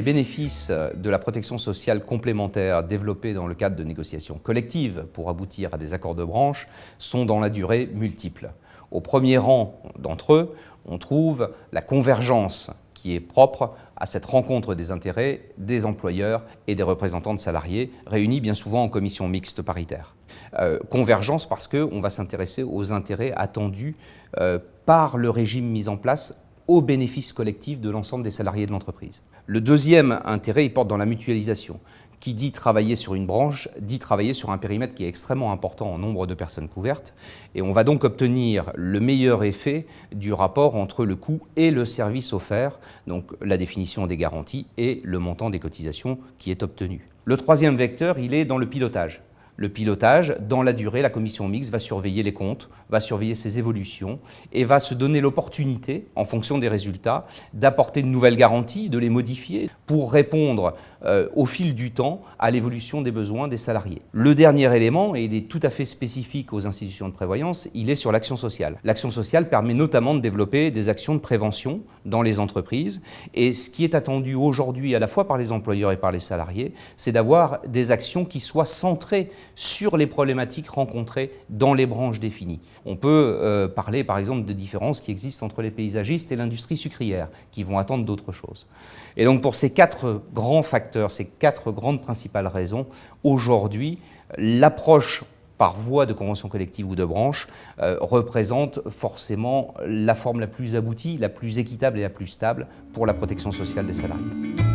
Les bénéfices de la protection sociale complémentaire développés dans le cadre de négociations collectives pour aboutir à des accords de branche sont dans la durée multiples. Au premier rang d'entre eux, on trouve la convergence qui est propre à cette rencontre des intérêts des employeurs et des représentants de salariés, réunis bien souvent en commission mixte paritaire. Euh, convergence parce qu'on va s'intéresser aux intérêts attendus euh, par le régime mis en place au bénéfice collectif de l'ensemble des salariés de l'entreprise. Le deuxième intérêt, il porte dans la mutualisation. Qui dit travailler sur une branche, dit travailler sur un périmètre qui est extrêmement important en nombre de personnes couvertes. Et on va donc obtenir le meilleur effet du rapport entre le coût et le service offert, donc la définition des garanties et le montant des cotisations qui est obtenu. Le troisième vecteur, il est dans le pilotage le pilotage, dans la durée, la commission mixte va surveiller les comptes, va surveiller ses évolutions et va se donner l'opportunité, en fonction des résultats, d'apporter de nouvelles garanties, de les modifier pour répondre euh, au fil du temps à l'évolution des besoins des salariés. Le dernier élément, et il est tout à fait spécifique aux institutions de prévoyance, il est sur l'action sociale. L'action sociale permet notamment de développer des actions de prévention dans les entreprises et ce qui est attendu aujourd'hui à la fois par les employeurs et par les salariés, c'est d'avoir des actions qui soient centrées sur les problématiques rencontrées dans les branches définies. On peut euh, parler par exemple de différences qui existent entre les paysagistes et l'industrie sucrière, qui vont attendre d'autres choses. Et donc pour ces quatre grands facteurs, ces quatre grandes principales raisons, aujourd'hui, l'approche par voie de convention collective ou de branche, euh, représente forcément la forme la plus aboutie, la plus équitable et la plus stable pour la protection sociale des salariés.